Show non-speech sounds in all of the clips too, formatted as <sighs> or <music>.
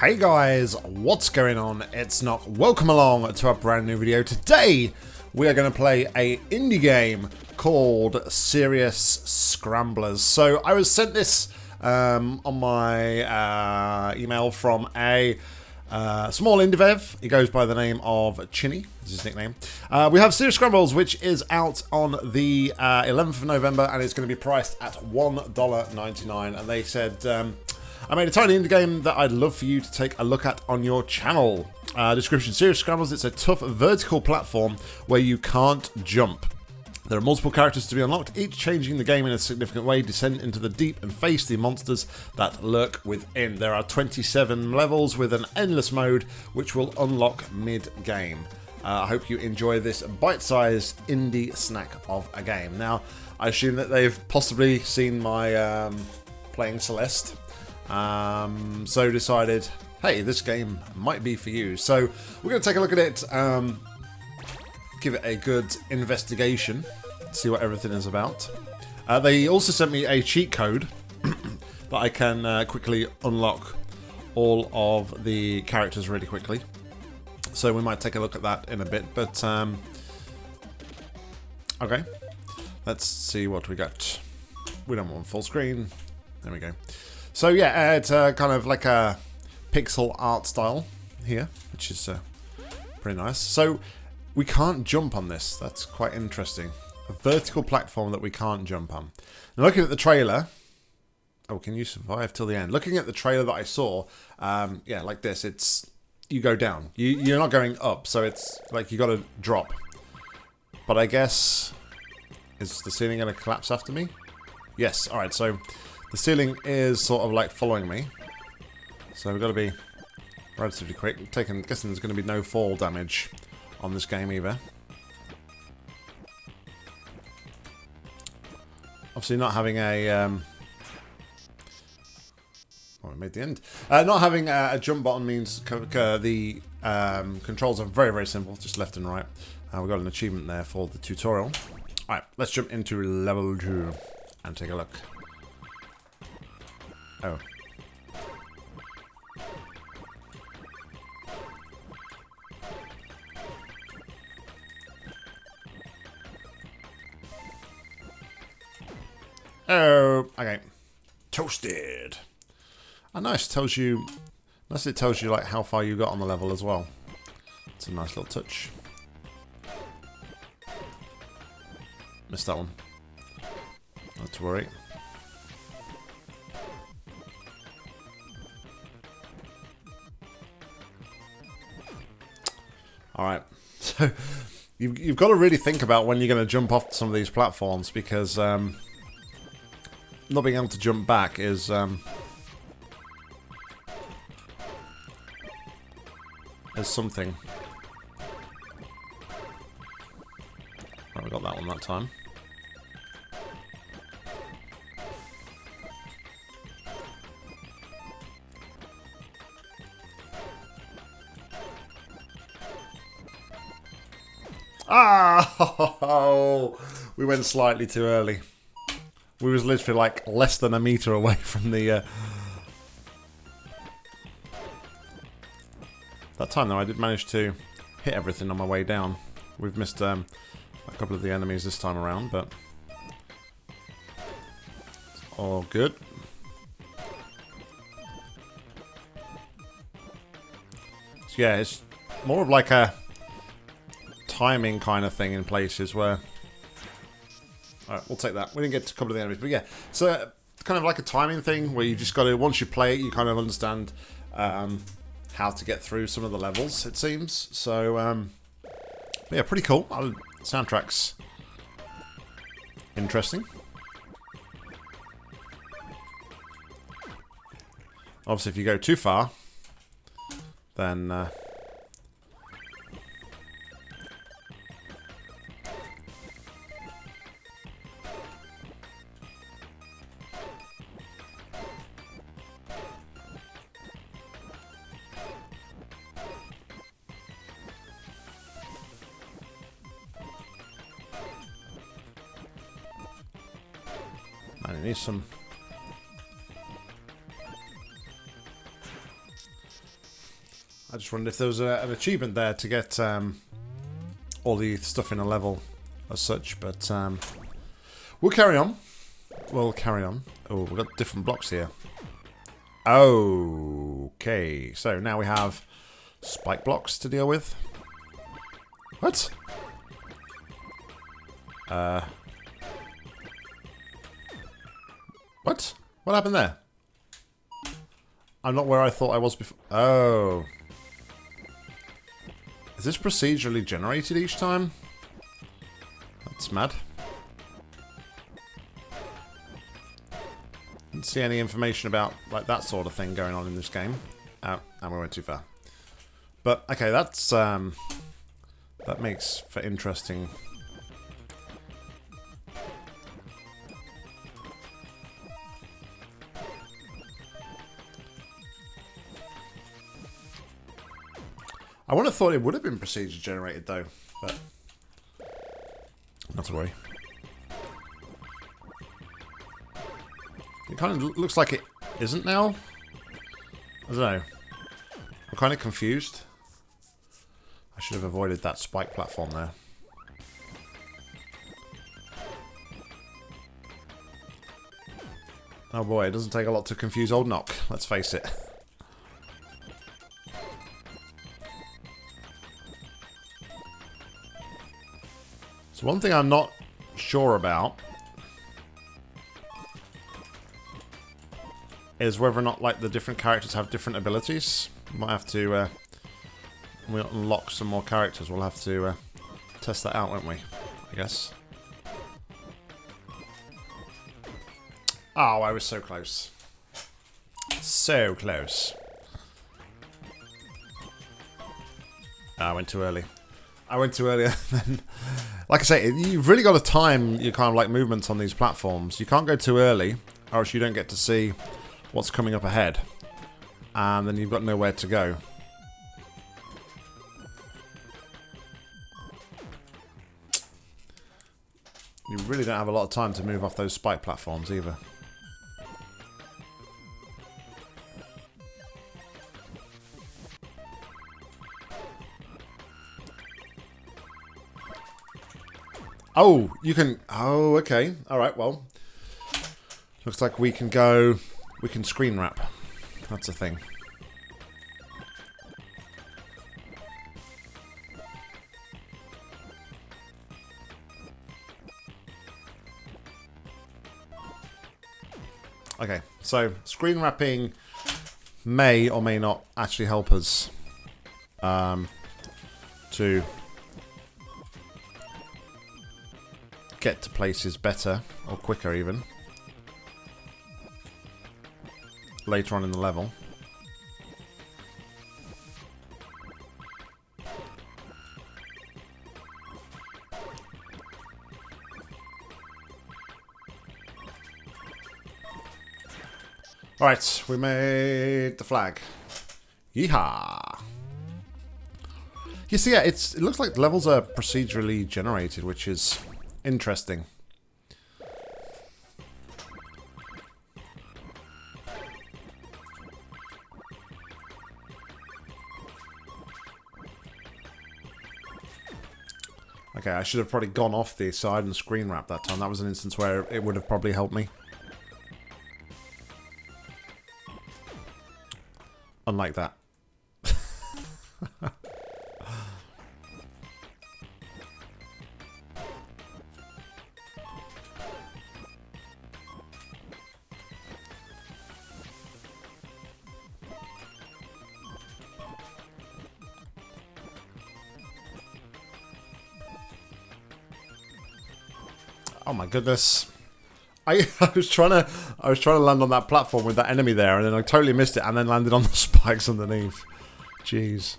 Hey guys, what's going on? It's Nock. Welcome along to a brand new video. Today we are going to play a indie game called Serious Scramblers. So I was sent this um, on my uh, email from a uh, small indie dev. He goes by the name of Chinny, is his nickname. Uh, we have Serious Scramblers, which is out on the uh, 11th of November, and it's going to be priced at $1.99. And they said, um, I made a tiny indie game that I'd love for you to take a look at on your channel. Uh, description, Serious Scramblers, it's a tough vertical platform where you can't jump. There are multiple characters to be unlocked, each changing the game in a significant way, descend into the deep and face the monsters that lurk within. There are 27 levels with an endless mode, which will unlock mid-game. Uh, I hope you enjoy this bite-sized indie snack of a game. Now, I assume that they've possibly seen my um, playing Celeste, um, so decided, hey, this game might be for you. So we're going to take a look at it. Um, give it a good investigation, see what everything is about. Uh, they also sent me a cheat code <clears throat> that I can uh, quickly unlock all of the characters really quickly. So we might take a look at that in a bit, but um, okay. Let's see what we got. We don't want full screen. There we go. So yeah, it's uh, kind of like a pixel art style here, which is uh, pretty nice. So we can't jump on this. That's quite interesting. A vertical platform that we can't jump on. Now looking at the trailer... Oh, can you survive till the end? Looking at the trailer that I saw, um, yeah, like this, it's... You go down. You, you're not going up, so it's like you got to drop. But I guess... Is the ceiling going to collapse after me? Yes, alright, so the ceiling is sort of like following me. So we've got to be relatively quick. Taking, guessing there's going to be no fall damage on this game either. Obviously not having a... Um, oh, we made the end. Uh, not having a, a, jump button means the um, controls are very, very simple, just left and right. Uh, we got an achievement there for the tutorial. Alright, let's jump into level 2 and take a look. Oh. Oh, okay. Toasted. Oh, nice. Tells you... Nice it tells you like how far you got on the level as well. It's a nice little touch. Missed that one. Not to worry. Alright. <laughs> So, you've, you've got to really think about when you're going to jump off some of these platforms because... Um, not being able to jump back is um, is something. Oh, we got that one that time. Ah! we went slightly too early. We was literally like less than a meter away <laughs> from the... Uh... That time though, I did manage to hit everything on my way down. We've missed um, a couple of the enemies this time around, but... All good. So yeah, it's more of like a timing kind of thing in places where Alright, we'll take that. We didn't get to a couple of the enemies, but yeah. So, kind of like a timing thing where you just got to, once you play it, you kind of understand um, how to get through some of the levels, it seems. So, um, yeah, pretty cool. Uh, soundtrack's interesting. Obviously, if you go too far, then... Uh, I. I just wondered if there was a, an achievement there to get um, all the stuff in a level as such, but um, we'll carry on. We'll carry on. Oh, we've got different blocks here. Okay, so now we have spike blocks to deal with. What? Uh. What? What happened there? I'm not where I thought I was before. Oh. Is this procedurally generated each time? That's mad. Didn't see any information about like that sort of thing going on in this game. Oh, and we went too far. But okay, that's um, that makes for interesting. I would have thought it would have been procedure generated though, but not to worry. It kind of looks like it isn't now. I don't know. I'm kind of confused. I should have avoided that spike platform there. Oh boy, it doesn't take a lot to confuse Old Knock, let's face it. <laughs> one thing I'm not sure about is whether or not like the different characters have different abilities. Might have to uh, we unlock some more characters. We'll have to uh, test that out, won't we? I guess. Oh, I was so close. So close. Oh, I went too early. I went too early. <laughs> like I say, you've really got to time your kind of like movements on these platforms. You can't go too early, or else you don't get to see what's coming up ahead. And then you've got nowhere to go. You really don't have a lot of time to move off those spike platforms either. Oh, you can... Oh, okay. Alright, well. Looks like we can go we can screen wrap. That's a thing. Okay, so screen wrapping may or may not actually help us um, to get to places better or quicker even. later on in the level. Alright, we made the flag. Yeehaw! You see, yeah, it's it looks like the levels are procedurally generated, which is interesting. Okay, I should have probably gone off the side and screen wrap that time. That was an instance where it would have probably helped me. Unlike that. Oh my goodness. I, <laughs> I was trying to I was trying to land on that platform with that enemy there and then I totally missed it and then landed on the <laughs> spikes underneath. Jeez.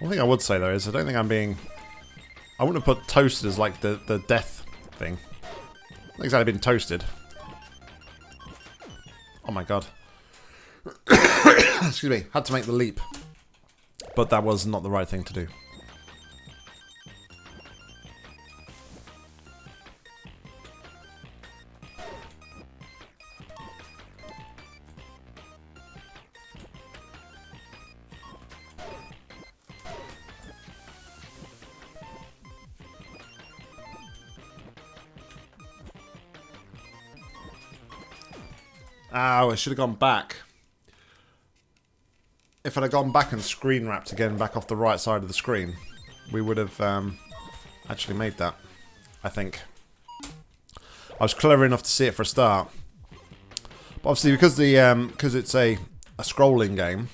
One thing I would say though is I don't think I'm being I wouldn't have put toasted as like the, the death thing. I exactly been toasted. My god. <coughs> Excuse me. Had to make the leap. But that was not the right thing to do. Should have gone back. If I'd have gone back and screen wrapped again back off the right side of the screen, we would have um, actually made that, I think. I was clever enough to see it for a start. But obviously, because the um, because it's a, a scrolling game,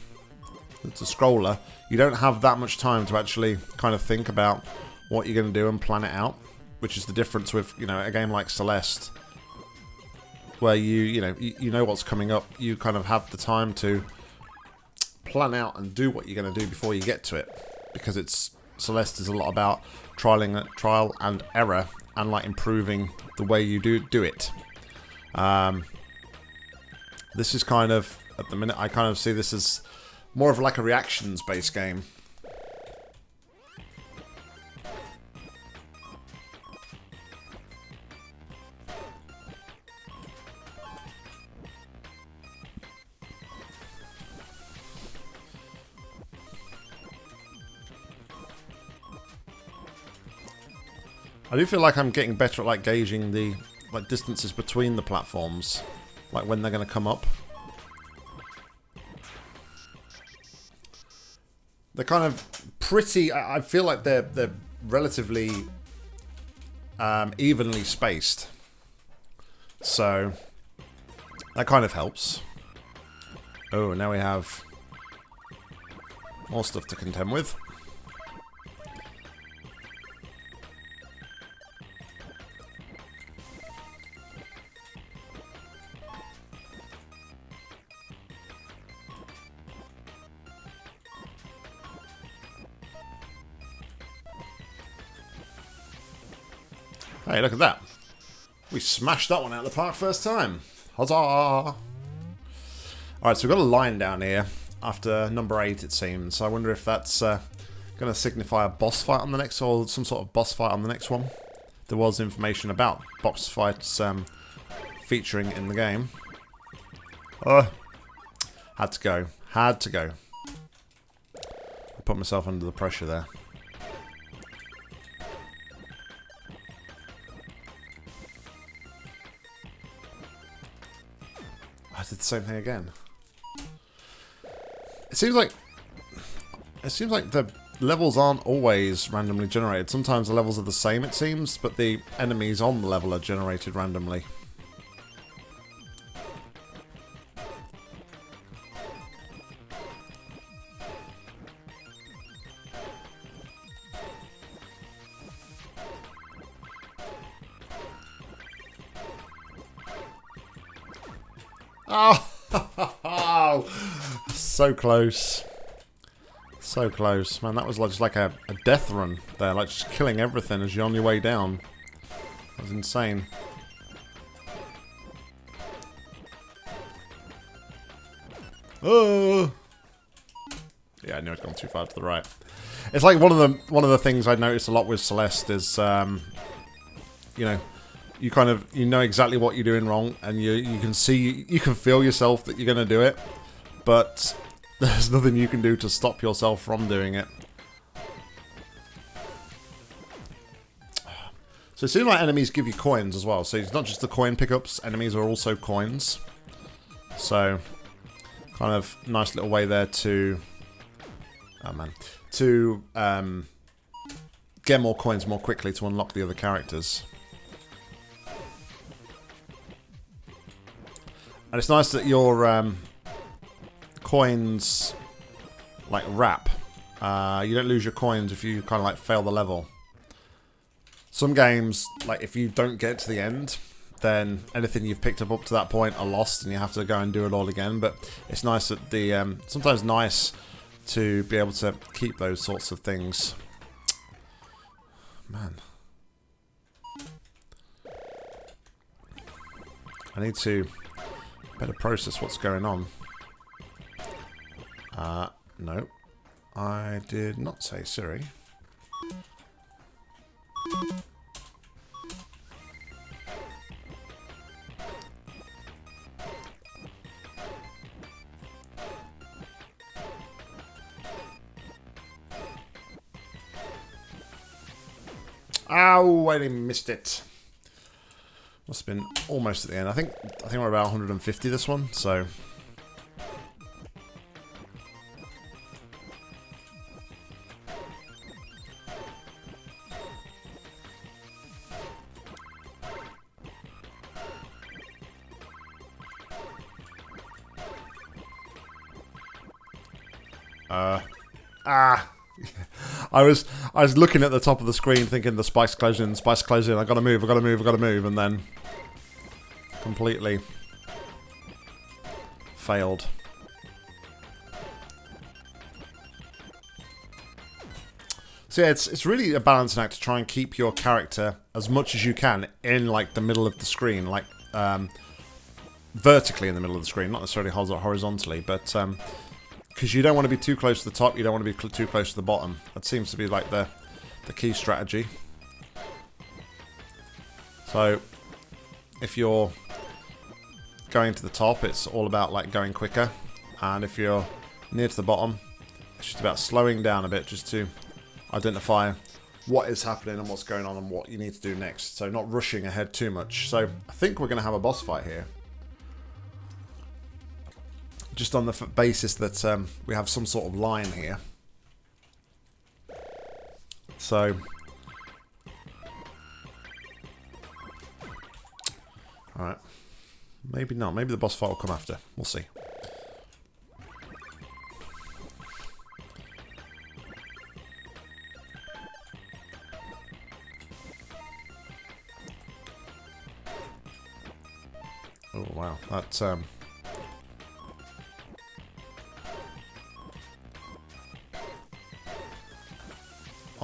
it's a scroller, you don't have that much time to actually kind of think about what you're going to do and plan it out, which is the difference with, you know, a game like Celeste, where you, you know, you, you know what's coming up, you kind of have the time to plan out and do what you're going to do before you get to it, because it's Celeste is a lot about trialing, trial and error and like improving the way you do do it. Um, this is kind of at the minute I kind of see this as more of like a reactions based game. I do feel like I'm getting better at like gauging the like distances between the platforms, like when they're going to come up. They're kind of pretty. I feel like they're they're relatively um, evenly spaced, so that kind of helps. Oh, now we have more stuff to contend with. Hey, look at that. We smashed that one out of the park first time. Huzzah! Alright, so we've got a line down here after number 8, it seems. So I wonder if that's uh, going to signify a boss fight on the next, or some sort of boss fight on the next one. There was information about boss fights um, featuring in the game. Oh, had to go. Had to go. I put myself under the pressure there. The same thing again. It seems like it seems like the levels aren't always randomly generated. Sometimes the levels are the same, it seems, but the enemies on the level are generated randomly. Close. So close. Man, that was just like a, a death run there. Like just killing everything as you're on your way down. That was insane. Oh. Yeah, I knew I'd gone too far to the right. It's like one of the one of the things I noticed a lot with Celeste is, um, you know, you kind of you know exactly what you're doing wrong, and you you can see you can feel yourself that you're going to do it, but there's nothing you can do to stop yourself from doing it. So it seems like enemies give you coins as well. So it's not just the coin pickups, enemies are also coins. So, kind of nice little way there to... Oh man. To um, get more coins more quickly to unlock the other characters. And it's nice that your um, coins like wrap. Uh, you don't lose your coins if you kind of like fail the level. Some games, like if you don't get to the end, then anything you've picked up up to that point are lost and you have to go and do it all again. But it's nice that the, um, sometimes nice to be able to keep those sorts of things. Man. I need to Better process what's going on. Uh, no. I did not say Siri. Ow, I missed it. Must have been almost at the end. I think I think we're about 150 this one, so I was I was looking at the top of the screen thinking the spice closing, the spike's closing, I gotta move, I gotta move, I gotta move, and then completely failed. So yeah, it's it's really a balancing act to try and keep your character as much as you can in like the middle of the screen, like um, vertically in the middle of the screen, not necessarily horizontally, but um, because you don't want to be too close to the top, you don't want to be too close to the bottom. That seems to be like the, the key strategy. So, if you're going to the top, it's all about like going quicker. And if you're near to the bottom, it's just about slowing down a bit just to identify what is happening and what's going on and what you need to do next. So not rushing ahead too much. So I think we're going to have a boss fight here just on the basis that um, we have some sort of line here. So, alright, maybe not. Maybe the boss fight will come after. We'll see. Oh wow, that um,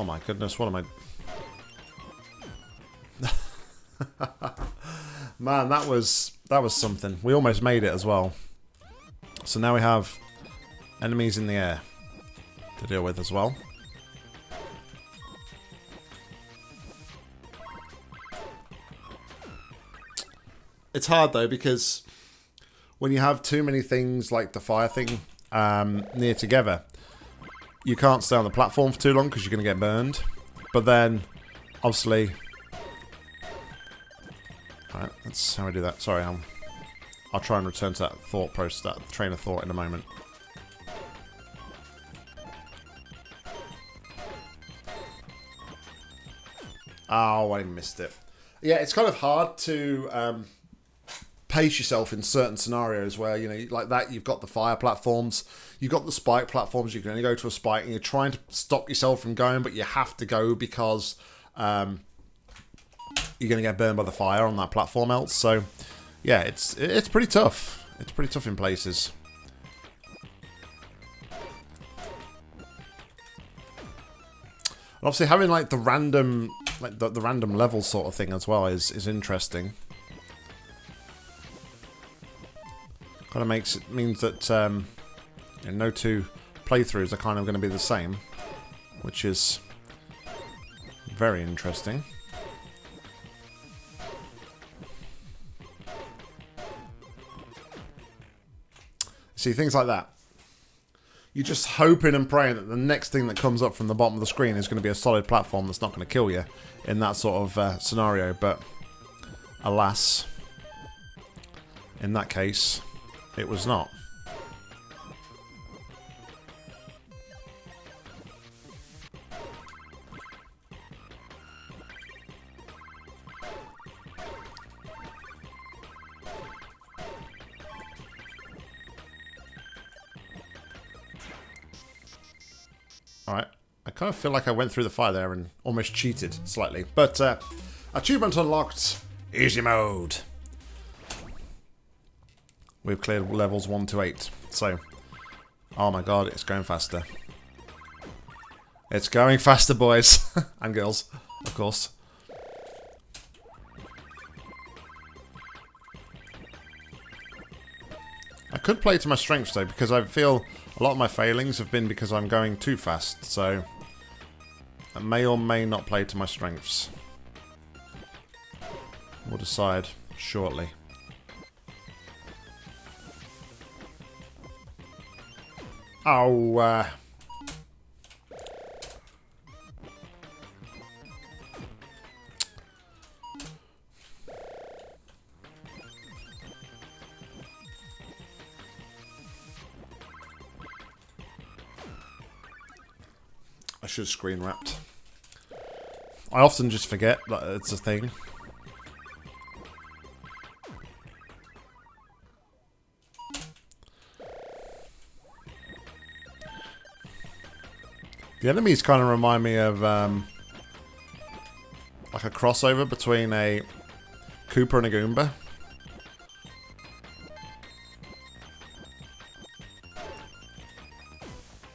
Oh my goodness, what am I... <laughs> Man, that was that was something. We almost made it as well. So now we have enemies in the air to deal with as well. It's hard though because when you have too many things like the fire thing um, near together, you can't stay on the platform for too long because you're going to get burned. But then, obviously... Alright, that's how I do that. Sorry, I'm, I'll try and return to that thought process, that train of thought in a moment. Oh, I missed it. Yeah, it's kind of hard to um, pace yourself in certain scenarios where, you know, like that, you've got the fire platforms, you've got the spike platforms, you can only go to a spike, and you're trying to stop yourself from going, but you have to go because um, you're going to get burned by the fire on that platform else. So, yeah, it's it's pretty tough. It's pretty tough in places. And obviously having like the random like the, the random level sort of thing as well is is interesting. Kind of makes it means that um, you know, no two playthroughs are kind of going to be the same, which is very interesting. See, things like that. You're just hoping and praying that the next thing that comes up from the bottom of the screen is going to be a solid platform that's not going to kill you in that sort of uh, scenario, but alas, in that case, it was not. Alright, I kind of feel like I went through the fire there and almost cheated slightly. But, uh, achievement unlocked, easy mode. We've cleared levels 1 to 8. So, oh my god, it's going faster. It's going faster, boys. <laughs> and girls, of course. I could play to my strengths, though, because I feel a lot of my failings have been because I'm going too fast, so... I may or may not play to my strengths. We'll decide shortly. Oh, uh... I should have screen wrapped. I often just forget that it's a thing. The enemies kind of remind me of um, like a crossover between a Koopa and a Goomba.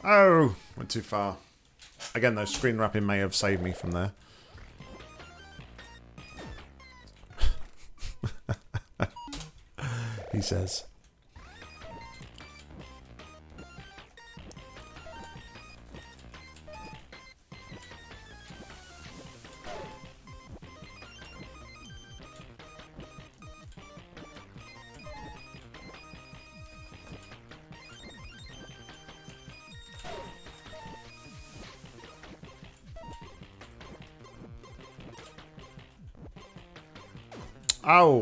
Oh, went too far. Again, though, screen wrapping may have saved me from there. <laughs> he says.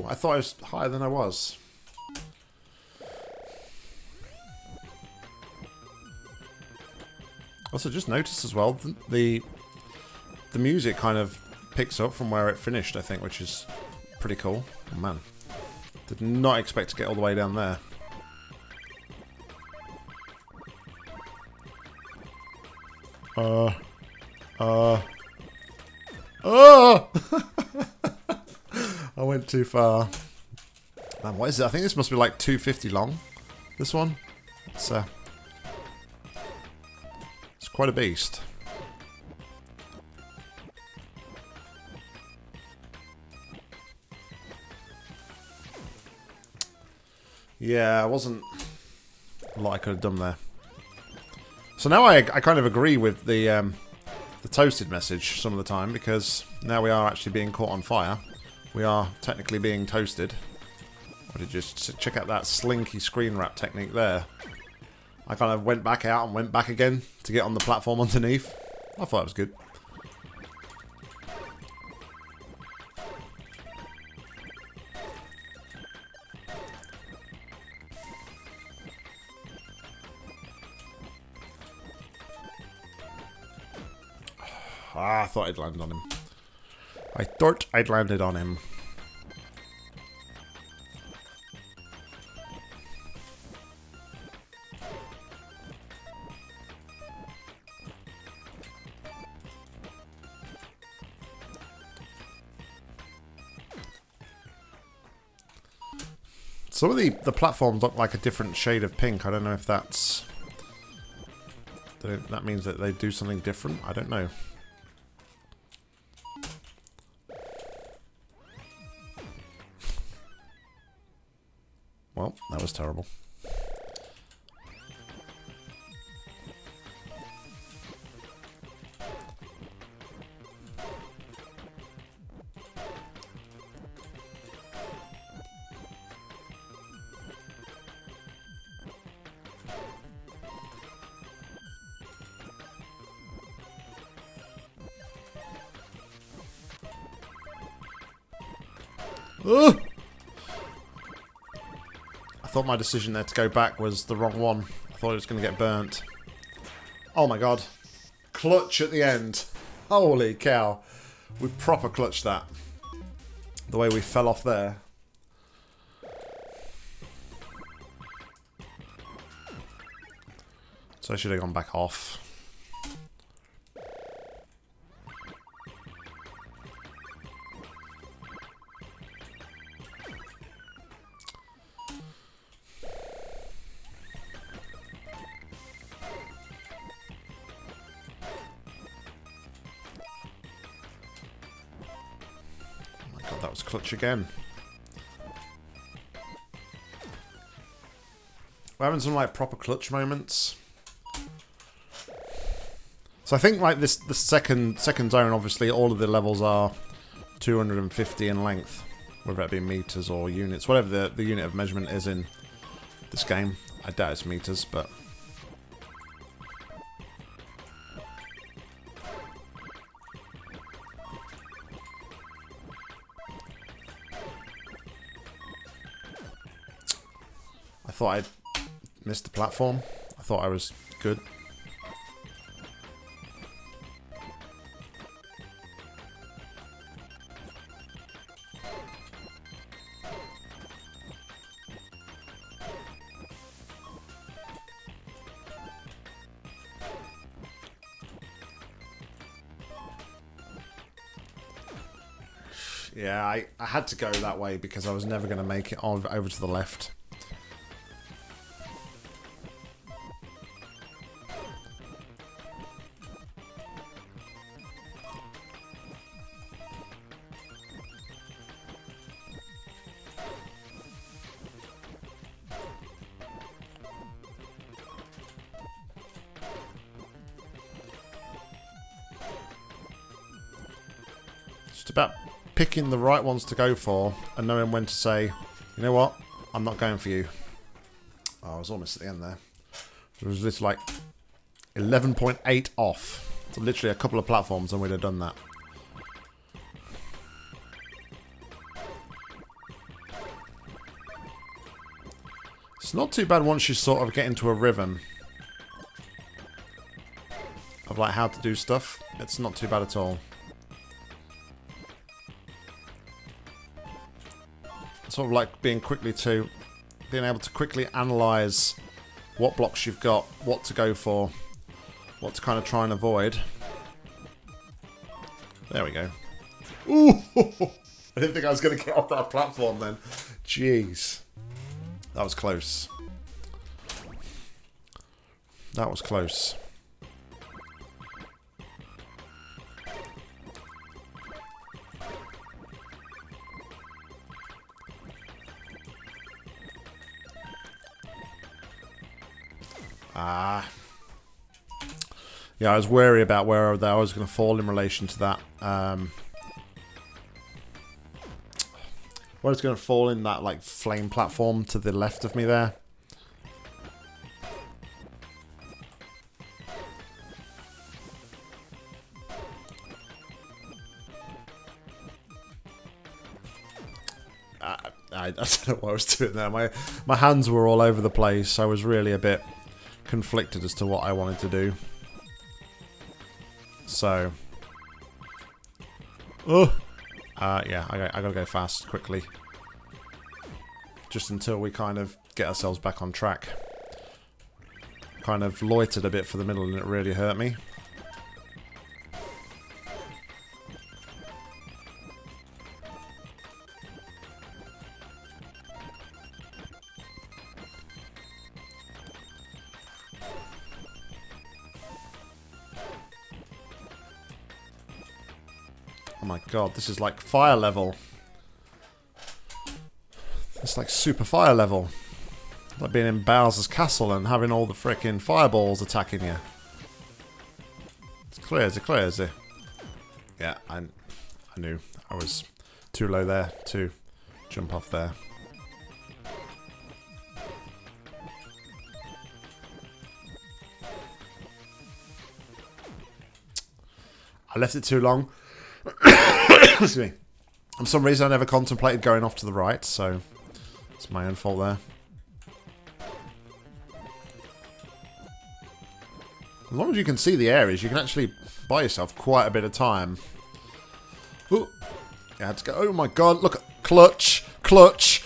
I thought I was higher than I was. Also, just noticed as well the the music kind of picks up from where it finished. I think, which is pretty cool. Oh, man, did not expect to get all the way down there. Uh, uh, oh! Went too far. Man, what is it? I think this must be like 250 long. This one. It's uh, it's quite a beast. Yeah, I wasn't a lot I could have done there. So now I, I kind of agree with the um, the toasted message some of the time because now we are actually being caught on fire. We are technically being toasted. You just check out that slinky screen wrap technique there? I kind of went back out and went back again to get on the platform <laughs> underneath. I thought it was good. <sighs> Ah, I thought I'd landed on him. I thought I'd landed on him. Some of the, the platforms look like a different shade of pink. I don't know if that's... That means that they do something different. I don't know. Terrible. My decision there to go back was the wrong one. I thought it was going to get burnt. Oh my god. Clutch at the end. Holy cow. We proper clutched that. The way we fell off there. So I should have gone back off. Again. We're having some like proper clutch moments. So I think like this the second second zone obviously all of the levels are 250 in length. Whether it be meters or units, whatever the, the unit of measurement is in this game. I doubt it's meters, but missed the platform. I thought I was good. Yeah, I, I had to go that way because I was never going to make it over to the left. Picking the right ones to go for and knowing when to say, you know what, I'm not going for you. Oh, I was almost at the end there. It was just like 11.8 off. So literally a couple of platforms and we'd have done that. It's not too bad once you sort of get into a rhythm of like how to do stuff. It's not too bad at all. Sort of like being quickly to being able to quickly analyze what blocks you've got, what to go for, what to kind of try and avoid. There we go. Ooh! <laughs> I didn't think I was going to get off that platform then. Jeez. That was close. That was close. Yeah, I was wary about where I was going to fall in relation to that. Um, where it's going to fall in that like flame platform to the left of me there. I, <laughs> I, don't know what I was doing there. My my hands were all over the place. I was really a bit conflicted as to what I wanted to do. So. Oh! Uh, yeah, I, I gotta go fast, quickly. Just until we kind of get ourselves back on track. Kind of loitered a bit for the middle and it really hurt me. God, this is like fire level. It's like super fire level. Like being in Bowser's castle and having all the freaking fireballs attacking you. It's is it? Yeah, I, I knew I was too low there to jump off there. I left it too long. Excuse me. For some reason, I never contemplated going off to the right, so it's my own fault there. As long as you can see the areas, you can actually buy yourself quite a bit of time. Ooh. Yeah, to go. Oh my god, look at clutch, clutch.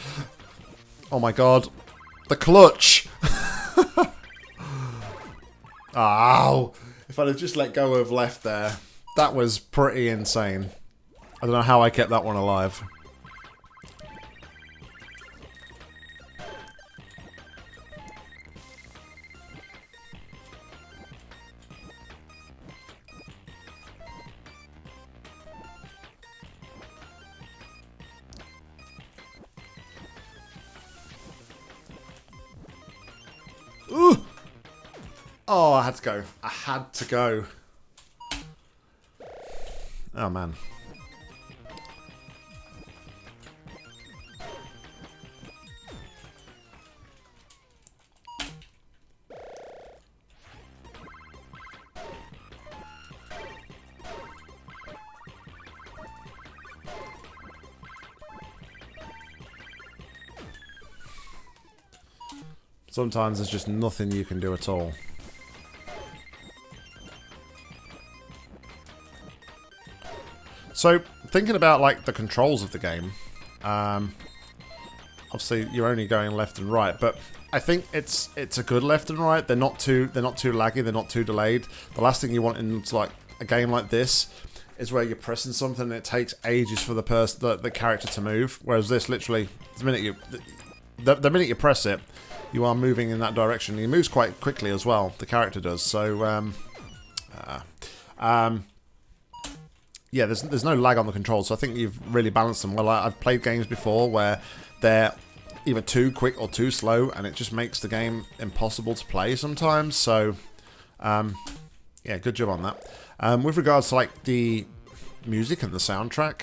Oh my god, the clutch. <laughs> Ow! If I'd have just let go of left there, that was pretty insane. I don't know how I kept that one alive. Oh, I had to go. I had to go. Oh, man. Sometimes there's just nothing you can do at all. So, thinking about like the controls of the game, um, obviously you're only going left and right, but I think it's it's a good left and right. They're not too they're not too laggy. They're not too delayed. The last thing you want in like a game like this is where you're pressing something and it takes ages for the person, the, the character to move. Whereas this, literally, the minute you, the, the minute you press it, you are moving in that direction. He moves quite quickly as well. The character does. So, um, uh, um, yeah, there's there's no lag on the controls. So I think you've really balanced them well. I, I've played games before where they're either too quick or too slow, and it just makes the game impossible to play sometimes. So, um, yeah, good job on that. Um, with regards to like the music and the soundtrack,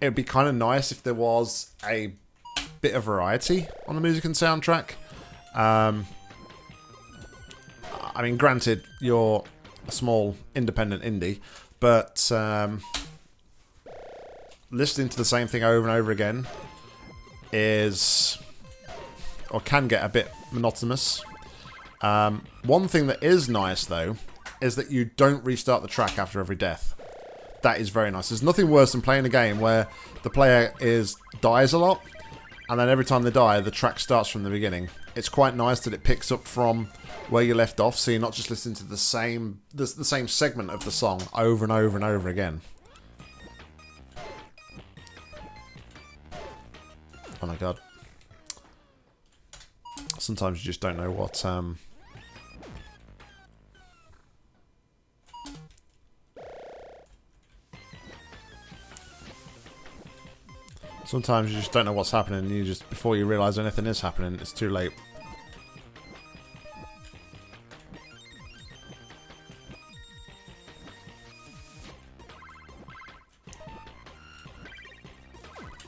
it would be kind of nice if there was a bit of variety on the music and soundtrack. Um, I mean, granted, you're a small independent indie, but um, listening to the same thing over and over again is or can get a bit monotonous. Um, one thing that is nice though is that you don't restart the track after every death. That is very nice. There's nothing worse than playing a game where the player is dies a lot and then every time they die, the track starts from the beginning. It's quite nice that it picks up from where you left off, so you're not just listening to the same the, the same segment of the song over and over and over again. Oh my god. Sometimes you just don't know what um, Sometimes you just don't know what's happening, and you just, before you realise anything is happening, it's too late.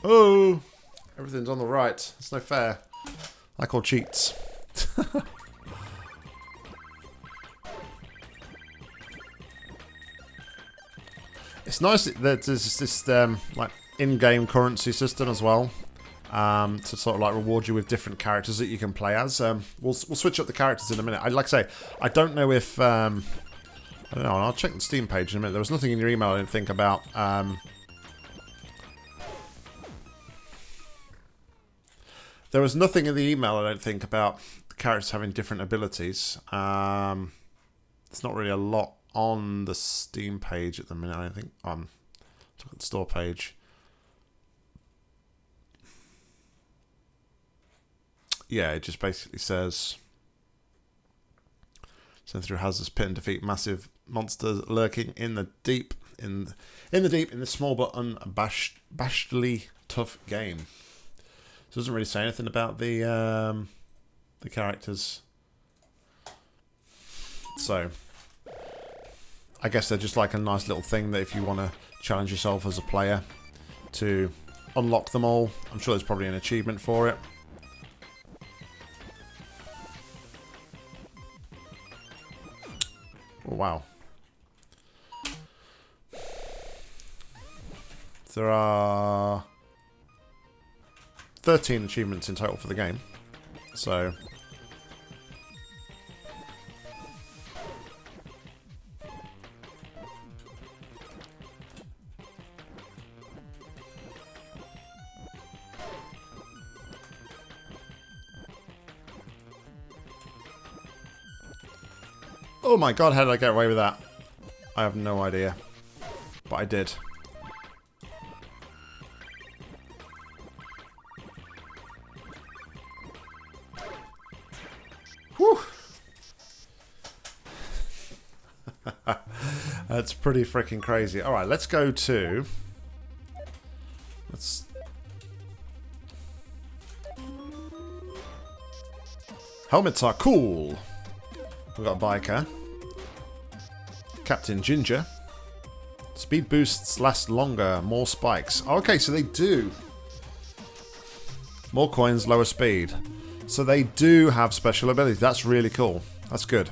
Oh! Everything's on the right. It's no fair. I call cheats. <laughs> it's nice that there's this, um, like, in-game currency system as well. Um, to sort of like reward you with different characters that you can play as. Um, we'll, we'll switch up the characters in a minute. I like I say, I don't know if um, I don't know. I'll check the Steam page in a minute. There was nothing in your email I didn't think about. Um, there was nothing in the email I don't think about the characters having different abilities. Um, it's not really a lot on the Steam page at the minute. I don't think. Um, look at the store page. Yeah, it just basically says send through hazardous pit and defeat massive monsters lurking in the deep in in the deep in this small but unabashedly tough game. So it doesn't really say anything about the um, the characters. So I guess they're just like a nice little thing that if you want to challenge yourself as a player to unlock them all, I'm sure there's probably an achievement for it. Wow. There are 13 achievements in total for the game. So... my god, how did I get away with that? I have no idea. But I did. Whew. <laughs> That's pretty freaking crazy. Alright, let's go to... Let's... Helmets are cool. We've got a biker. Captain Ginger. Speed boosts last longer, more spikes. Okay, so they do. More coins, lower speed. So they do have special abilities. That's really cool. That's good.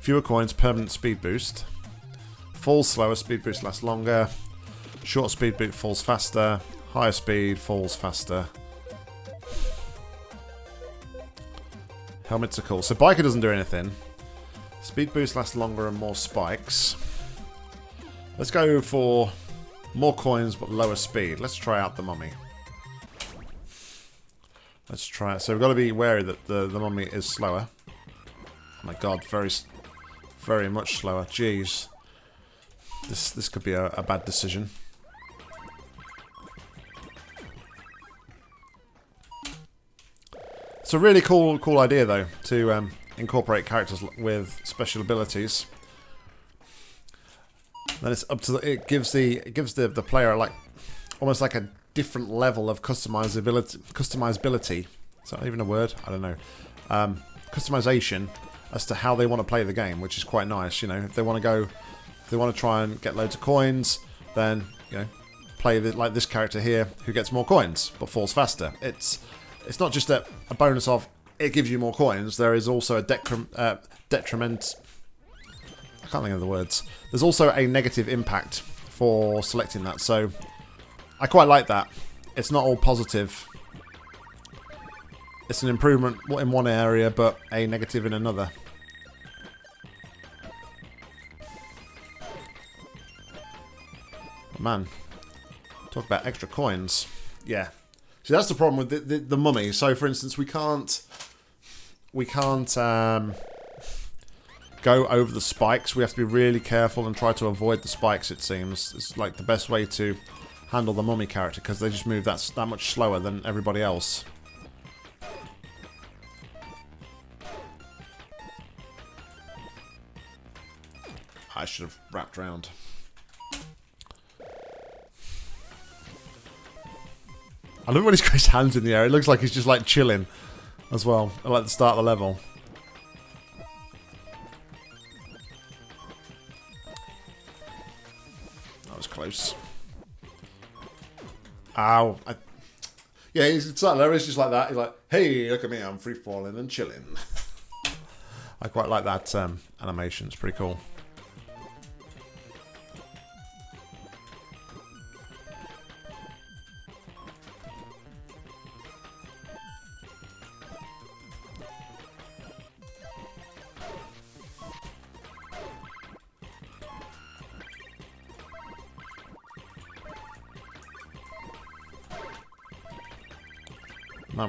Fewer coins, permanent speed boost. Falls slower, speed boost lasts longer. Short speed boost falls faster. Higher speed falls faster. Helmets are cool. So Biker doesn't do anything. Speed boost lasts longer and more spikes. Let's go for more coins but lower speed. Let's try out the mummy. Let's try it. So we've got to be wary that the, the mummy is slower. Oh my god, very, very much slower. Jeez. This this could be a, a bad decision. It's a really cool cool idea though to um, incorporate characters with special abilities. Then it's up to the, it gives the it gives the the player like almost like a different level of customizability customizability. Is that even a word? I don't know. Um, customization as to how they want to play the game, which is quite nice. You know, if they want to go, if they want to try and get loads of coins, then you know, play the, like this character here who gets more coins but falls faster. It's it's not just a, a bonus of it gives you more coins. There is also a uh, detriment. I can't think of the words. There's also a negative impact for selecting that. So I quite like that. It's not all positive. It's an improvement in one area, but a negative in another. Man, talk about extra coins. Yeah. See, that's the problem with the, the, the mummy. So, for instance, we can't... We can't um, go over the spikes. We have to be really careful and try to avoid the spikes, it seems. It's like the best way to handle the mummy character because they just move that, that much slower than everybody else. I should have wrapped around. I love when he's got his hands in the air. It looks like he's just like chilling as well. I like the start of the level. That was close. Ow. I, yeah, he's sat there. He's just like that. He's like, hey, look at me. I'm free falling and chilling. I quite like that um, animation. It's pretty cool.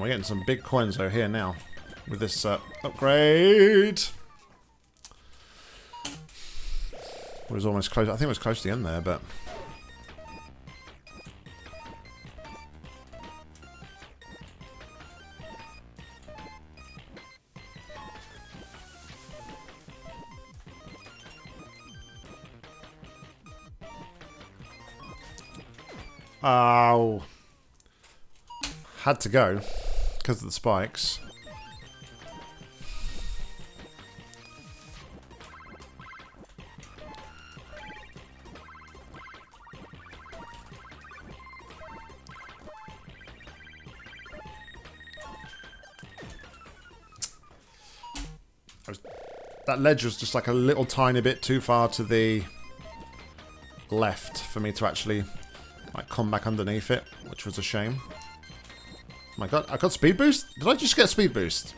We're getting some big coins over here now with this uh, upgrade. It was almost close. I think it was close to the end there, but... Oh. Had to go because of the spikes. That ledge was just like a little tiny bit too far to the left for me to actually like come back underneath it, which was a shame. My god, I got speed boost? Did I just get speed boost?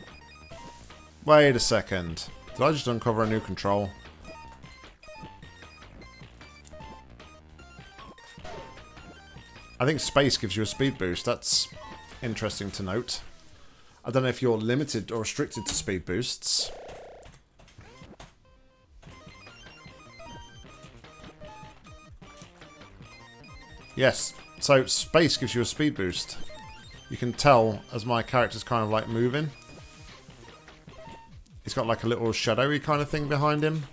Wait a second. Did I just uncover a new control? I think space gives you a speed boost. That's interesting to note. I don't know if you're limited or restricted to speed boosts. Yes, so space gives you a speed boost you can tell as my character's kind of like moving. He's got like a little shadowy kind of thing behind him.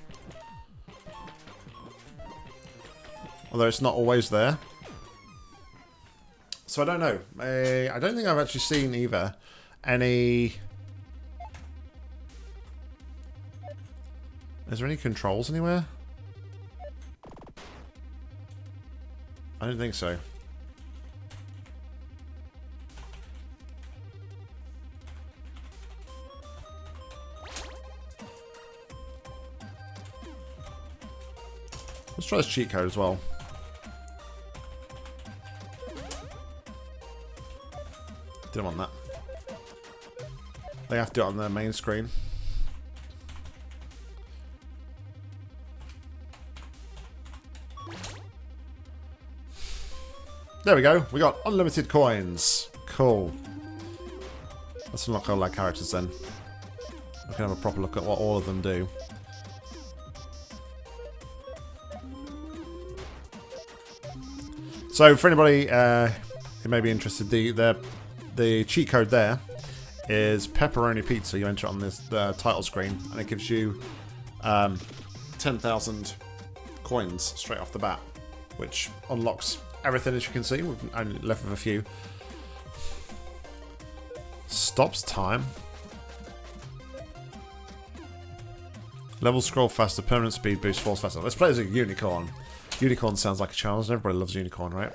Although it's not always there. So I don't know. I don't think I've actually seen either any... Is there any controls anywhere? I don't think so. Try this cheat code as well. Didn't want that. They have to do it on the main screen. There we go. We got unlimited coins. Cool. Let's unlock all our characters then. We can have a proper look at what all of them do. So for anybody uh, who may be interested, the, the the cheat code there is pepperoni pizza. You enter it on this the title screen, and it gives you um, 10,000 coins straight off the bat, which unlocks everything as you can see. We've only left with a few. Stops time. Level scroll faster, permanent speed boost, falls faster. Let's play as a unicorn. Unicorn sounds like a challenge. and Everybody loves unicorn, right?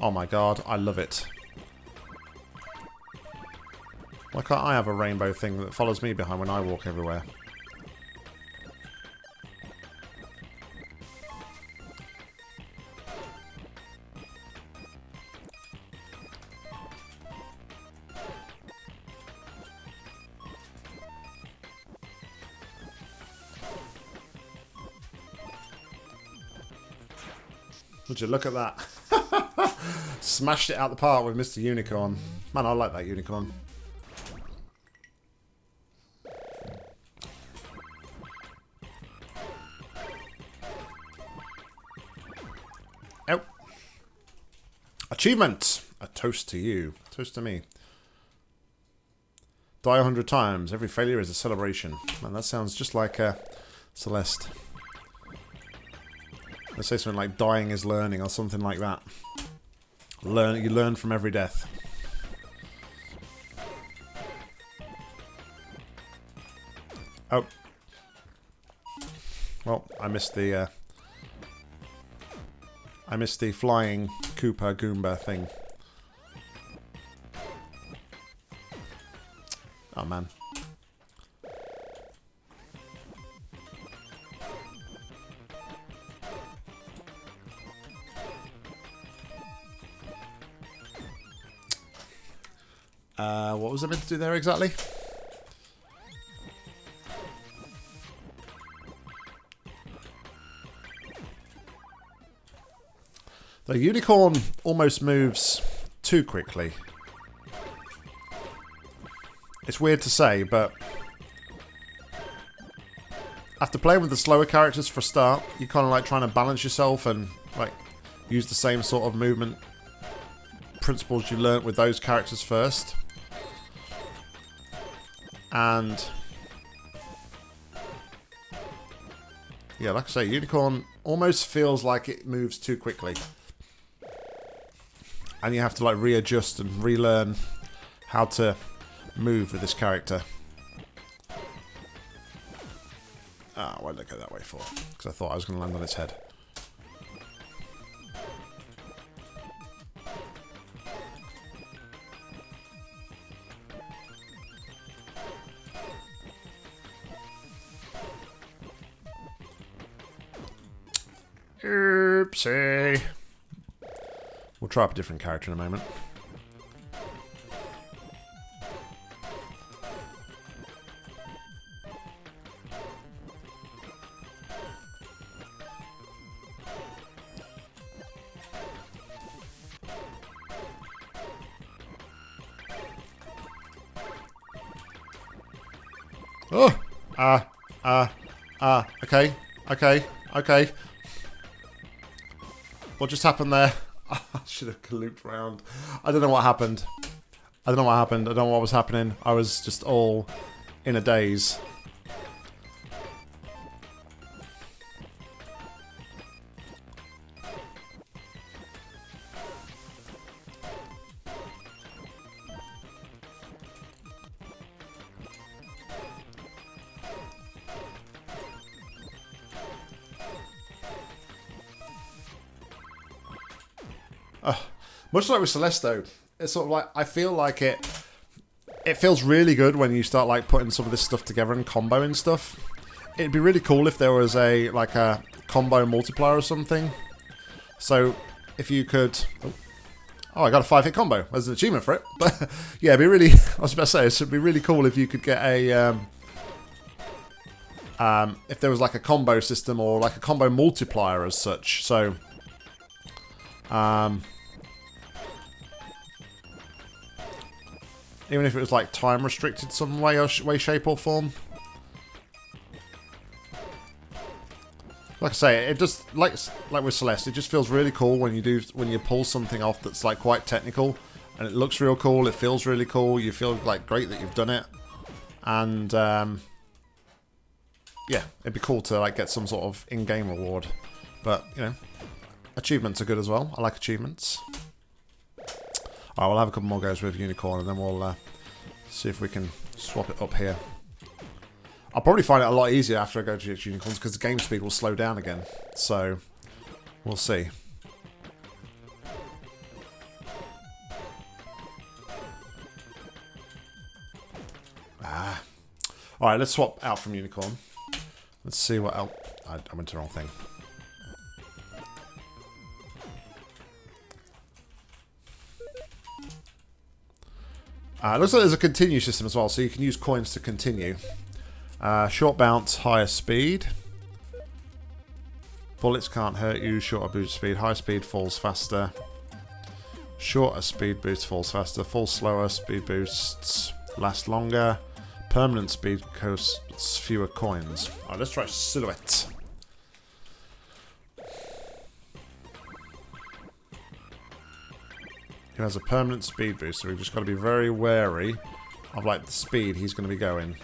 Oh my god, I love it. Why can't I have a rainbow thing that follows me behind when I walk everywhere? Would you look at that? <laughs> Smashed it out the park with Mr. Unicorn. Man, I like that unicorn. Oh. Achievement! A toast to you. A Toast to me. Die a hundred times. Every failure is a celebration. Man, that sounds just like uh, Celeste. Let's say something like dying is learning or something like that. Learn you learn from every death. Oh. Well, I missed the uh, I missed the flying Koopa Goomba thing. Oh man. Was I meant to do there exactly? The unicorn almost moves too quickly. It's weird to say, but after playing with the slower characters for a start, you're kind of like trying to balance yourself and like use the same sort of movement principles you learnt with those characters first. And yeah, like I say, Unicorn almost feels like it moves too quickly. And you have to like readjust and relearn how to move with this character. Ah, why did I go that way for? Because I thought I was going to land on its head. We'll try up a different character in a moment. Oh! Ah, ah, ah, okay, okay, okay. What just happened there? <laughs> I should have looped around. I don't know what happened. I don't know what happened. I don't know what was happening. I was just all in a daze. Much like with Celesto, it's sort of like I feel like it. It feels really good when you start like putting some of this stuff together and comboing stuff. It'd be really cool if there was a like a combo multiplier or something. So if you could. Oh, oh I got a five hit combo. There's an achievement for it. <laughs> But yeah, it'd be really. <laughs> I was about to say, it'd be really cool if you could get a. Um, um, if there was like a combo system or like a combo multiplier as such. So. Um, Even if it was like time restricted some way or way, shape or form. Like I say, it just like like with Celeste, it just feels really cool when you do when you pull something off that's like quite technical, and it looks real cool. It feels really cool. You feel like great that you've done it, and um, yeah, it'd be cool to like get some sort of in-game reward. But you know, achievements are good as well. I like achievements. Alright, we'll have a couple more goes with Unicorn, and then we'll uh, see if we can swap it up here. I'll probably find it a lot easier after I go to unicorns because the game speed will slow down again. So, we'll see. Ah. Alright, let's swap out from unicorn. Let's see what else... I, I went to the wrong thing. Uh, looks like there's a continue system as well, so you can use coins to continue. Uh, short bounce, higher speed. Bullets can't hurt you. Shorter boost speed. High speed falls faster. Shorter speed boost falls faster. Falls slower. Speed boosts last longer. Permanent speed costs fewer coins. Alright, let's try Silhouette. He has a permanent speed boost, so we've just got to be very wary of like the speed he's going to be going.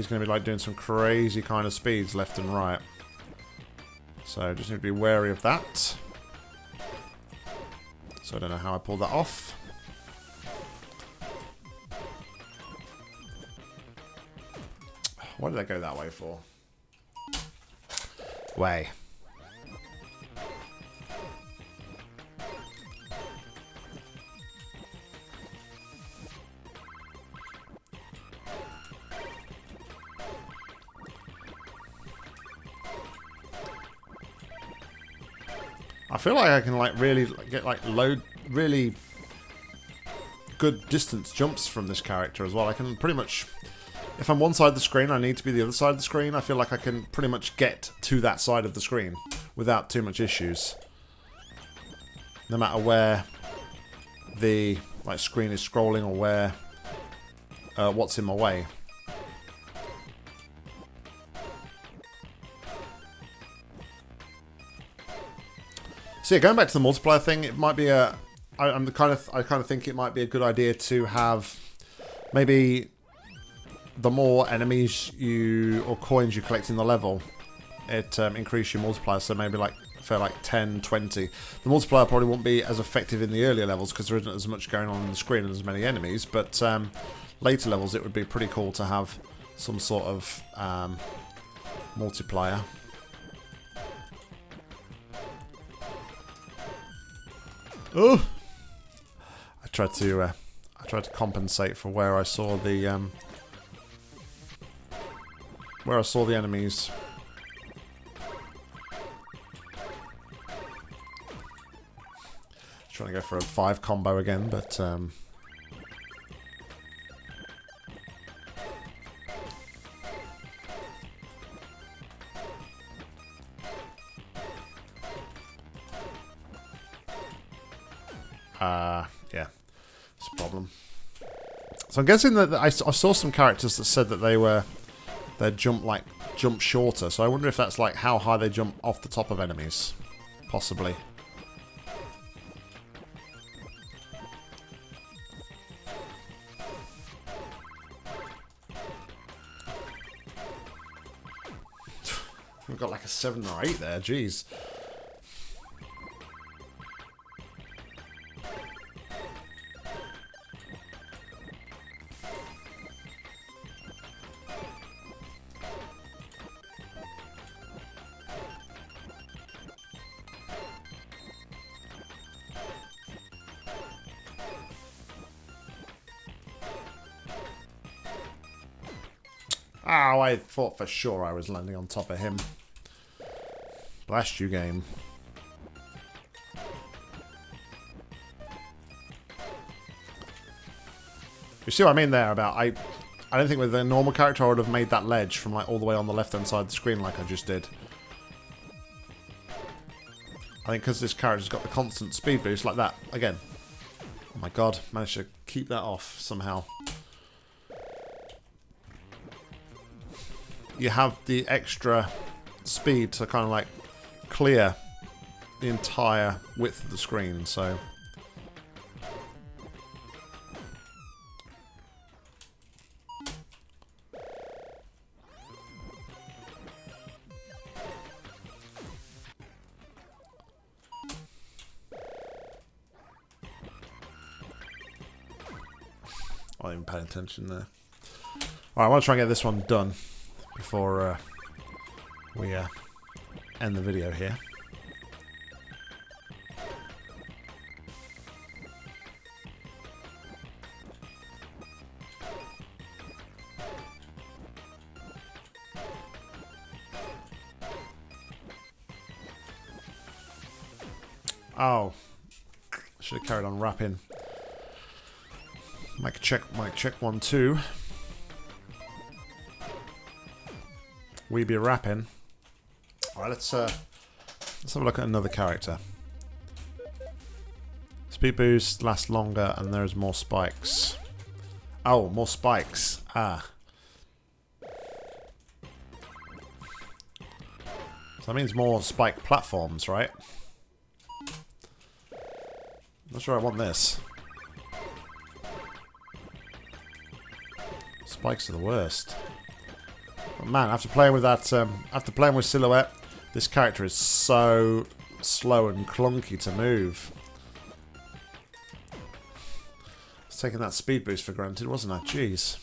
he's going to be like doing some crazy kind of speeds left and right. So just need to be wary of that. So I don't know how I pulled that off. Why did I go that way for? Way. I feel like I can like really get like load really good distance jumps from this character as well. I can pretty much, if I'm one side of the screen, I need to be the other side of the screen. I feel like I can pretty much get to that side of the screen without too much issues. No matter where the like screen is scrolling or where uh, what's in my way. So yeah, going back to the multiplier thing, it might be a. I, I'm the kind of I kind of think it might be a good idea to have maybe the more enemies you or coins you collect in the level, it um, increase your multiplier. So maybe like for like 10, 20. The multiplier probably won't be as effective in the earlier levels because there isn't as much going on in the screen and as many enemies. But um, later levels, it would be pretty cool to have some sort of um, multiplier. Oh! I tried to uh, I tried to compensate for where I saw the um, where I saw the enemies. Trying to go for a five combo again, but um, Uh, yeah, it's a problem. So I'm guessing that I, I saw some characters that said that they were they jump like jump shorter. So I wonder if that's like how high they jump off the top of enemies, possibly. <sighs> We've got like a seven or eight there. Jeez. Thought for sure I was landing on top of him. Blast you, game. You see what I mean there about I I don't think with a normal character I would have made that ledge from like all the way on the left hand side of the screen like I just did. I think because this character's got the constant speed boost like that. Again. Oh my god, managed to keep that off somehow. You have the extra speed to kind of like clear the entire width of the screen, so... I wasn't even paying attention there. Alright, I want to try and get this one done before uh, we uh, end the video here. Oh. Should have carried on rapping. Mic check, mic check, one, two. We be rapping. Alright, let's uh let's have a look at another character. Speed boost lasts longer and there's more spikes. Oh, more spikes. Ah. So that means more spike platforms, right? Not sure I want this. Spikes are the worst. Man, after playing with that, um, after playing with Silhouette, this character is so slow and clunky to move. Was taking that speed boost for granted, wasn't I? Jeez.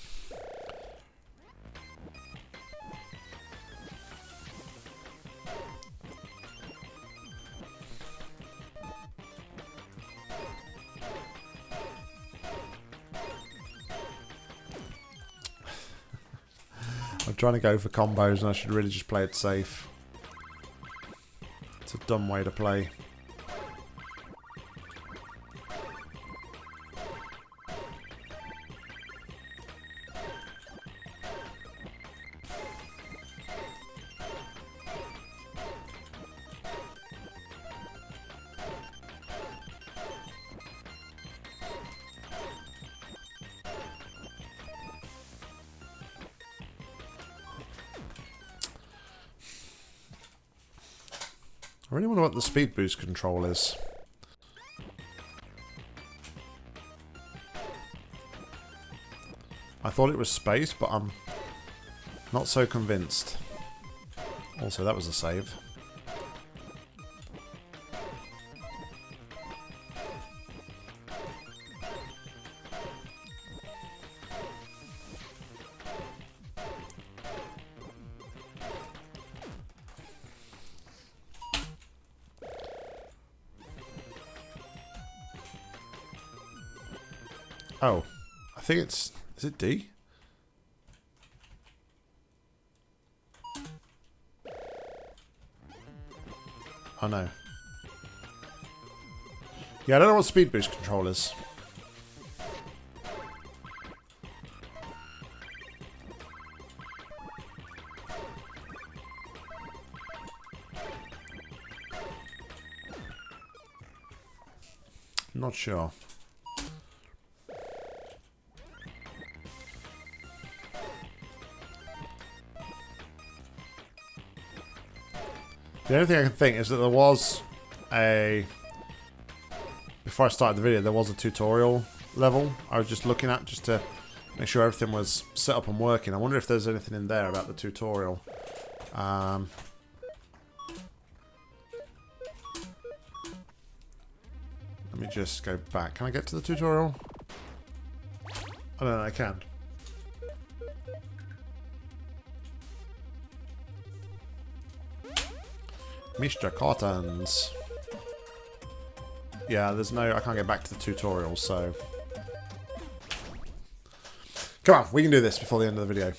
Trying to go for combos and I should really just play it safe. It's a dumb way to play. Speed boost control is. I thought it was space, but I'm not so convinced. Also, that was a save. D? Oh no. Yeah, I don't know what speed boost control is. Not sure. The only thing I can think is that there was a... Before I started the video, there was a tutorial level I was just looking at just to make sure everything was set up and working. I wonder if there's anything in there about the tutorial. Um, let me just go back. Can I get to the tutorial? I don't know, I can. Mr. Cottons. Yeah, there's no... I can't get back to the tutorial, so... Come on, we can do this before the end of the video.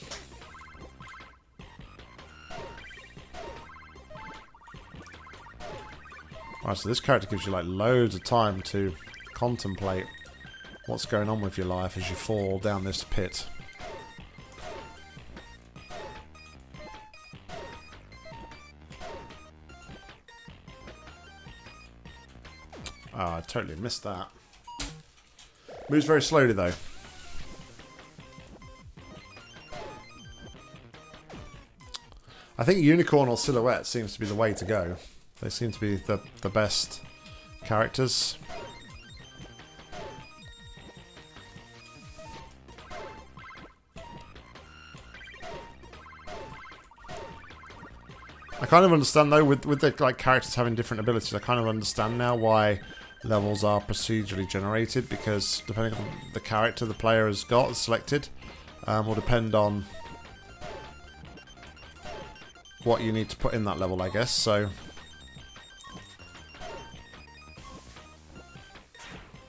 Alright, so this character gives you like loads of time to contemplate what's going on with your life as you fall down this pit. Totally missed that. Moves very slowly, though. I think Unicorn or Silhouette seems to be the way to go. They seem to be the, the best characters. I kind of understand though with with the like characters having different abilities. I kind of understand now why levels are procedurally generated because depending on the character the player has got selected, um, will depend on what you need to put in that level, I guess. So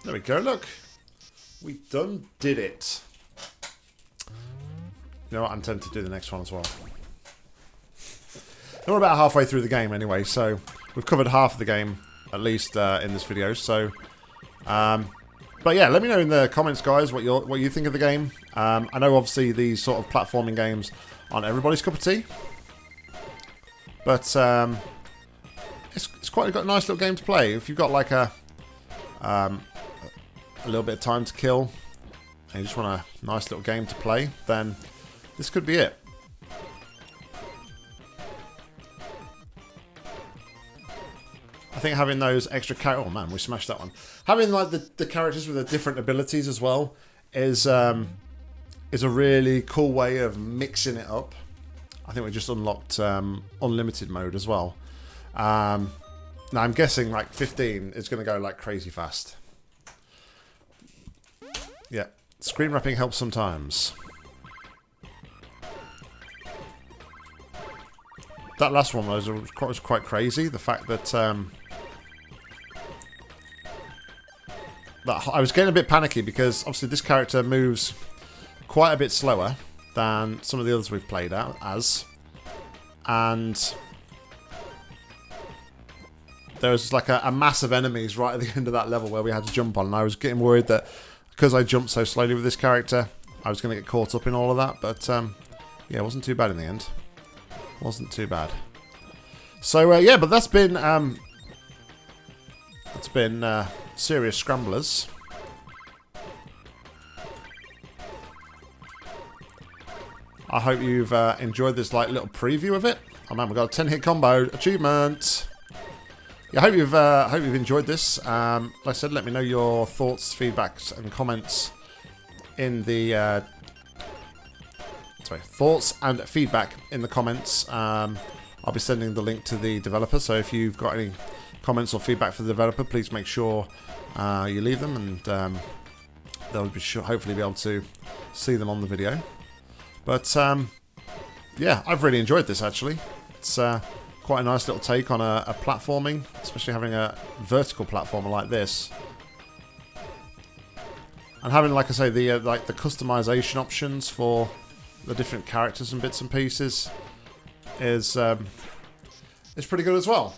there we go. Look, we done did it. You know what? I'm tempted to do the next one as well. We're about halfway through the game anyway, so we've covered half of the game, at least uh, in this video. So, um, but yeah, let me know in the comments, guys, what you what you think of the game. Um, I know obviously these sort of platforming games aren't everybody's cup of tea, but um, it's, it's quite a nice little game to play. If you've got like a um, a little bit of time to kill and you just want a nice little game to play, then this could be it. I think having those extra characters... Oh, man, we smashed that one. Having, like, the, the characters with the different abilities as well is, um, is a really cool way of mixing it up. I think we just unlocked um, unlimited mode as well. Um, now, I'm guessing, like, 15 is going to go, like, crazy fast. Yeah. Screen wrapping helps sometimes. That last one was, was quite crazy. The fact that um, I was getting a bit panicky because obviously this character moves quite a bit slower than some of the others we've played out as. And there was like a, a mass of enemies right at the <laughs> end of that level where we had to jump on. And I was getting worried that because I jumped so slowly with this character, I was going to get caught up in all of that. But um, yeah, it wasn't too bad in the end. Wasn't too bad. So uh, yeah, but that's been um, that's been uh, serious scramblers. I hope you've uh, enjoyed this like little preview of it. Oh man, we got a 10 hit combo achievement. Yeah, I hope you've uh, hope you've enjoyed this. Um, like I said, let me know your thoughts, feedbacks, and comments in the uh, sorry thoughts and feedback in the comments. Um, I'll be sending the link to the developer, so if you've got any comments or feedback for the developer, please make sure uh, you leave them, and um, they'll be sure, hopefully be able to see them on the video. But um, yeah, I've really enjoyed this actually. It's uh, quite a nice little take on a, a, platforming, especially having a vertical platformer like this. And having, like I say, the uh, like the customization options for the different characters and bits and pieces is um, is pretty good as well.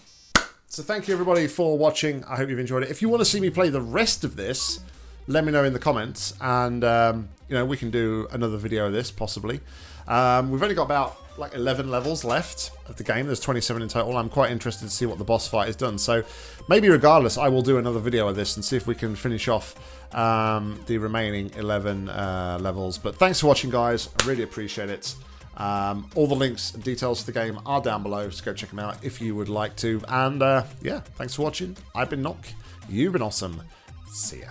So thank you everybody for watching. I hope you've enjoyed it. If you want to see me play the rest of this, let me know in the comments, and um, you know we can do another video of this possibly. Um, we've only got about like 11 levels left of the game. There's 27 in total. I'm quite interested to see what the boss fight has done. So maybe regardless, I will do another video of this and see if we can finish off um, the remaining 11 uh, levels. But thanks for watching, guys. I really appreciate it. Um, all the links and details to the game are down below, so go check them out if you would like to. And uh, yeah, thanks for watching. I've been Nock. You've been awesome. See ya.